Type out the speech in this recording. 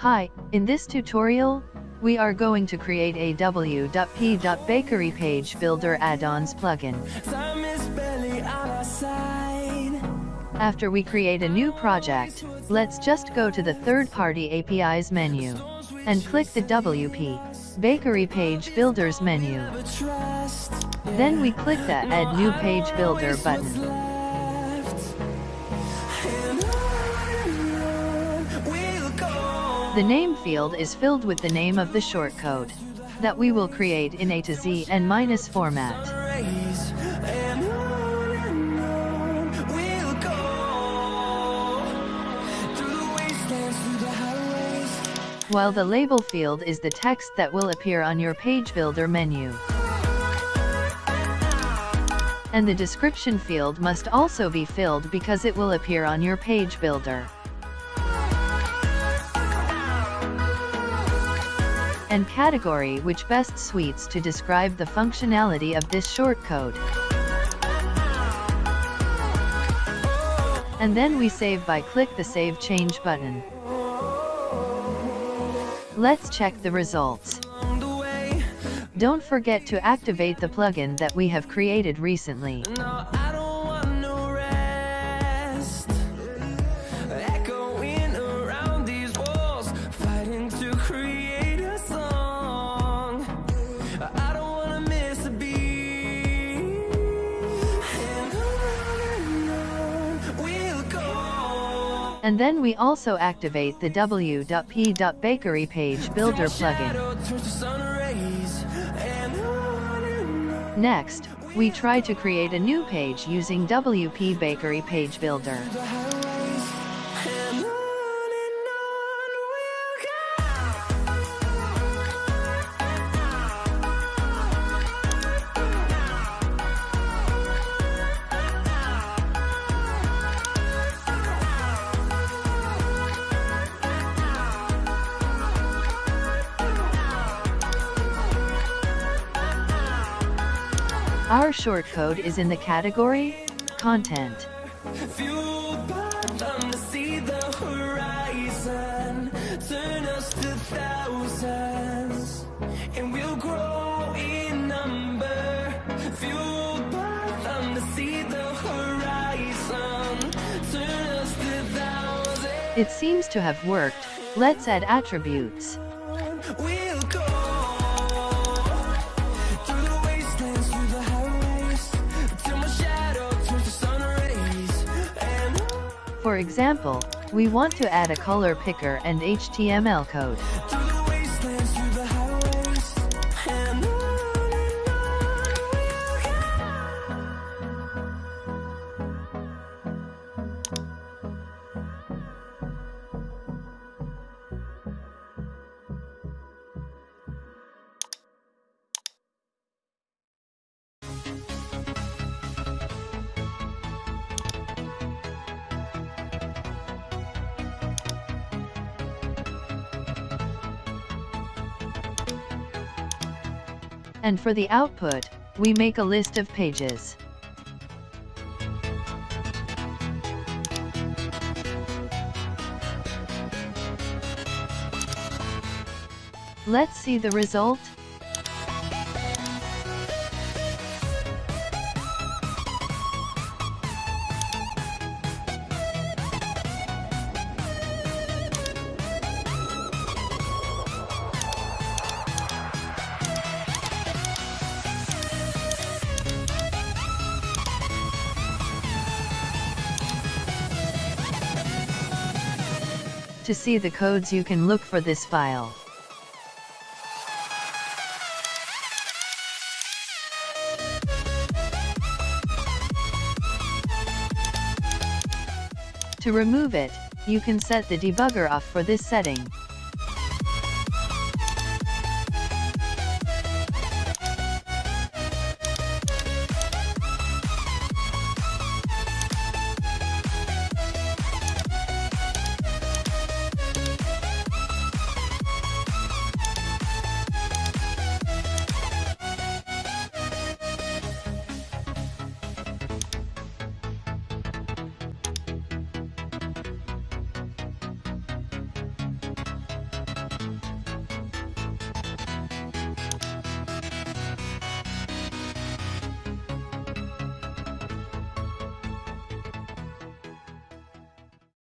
Hi, in this tutorial, we are going to create a WPBakery page builder add-ons plugin. Time is barely on our side. After we create a new project, let's just go to the third-party APIs menu and click the WP Bakery Page Builders menu. Then we click the Add New Page Builder button. The name field is filled with the name of the shortcode that we will create in A to Z and minus format. While the label field is the text that will appear on your page builder menu. And the description field must also be filled because it will appear on your page builder. And category which best suits to describe the functionality of this shortcode. And then we save by click the Save Change button. Let's check the results. Don't forget to activate the plugin that we have created recently. And then we also activate the WPBakery page builder plugin. Next, we try to create a new page using WP Bakery Page Builder. Our shortcode is in the category Content. Fueled by them to see the horizon, turn us to thousands, and we'll grow in number. Fueled by them to see the horizon, turn us to thousands. It seems to have worked. Let's add attributes. We'll For example, we want to add a color picker and HTML code. And for the output, we make a list of pages. Let's see the result. To see the codes you can look for this file. To remove it, you can set the debugger off for this setting.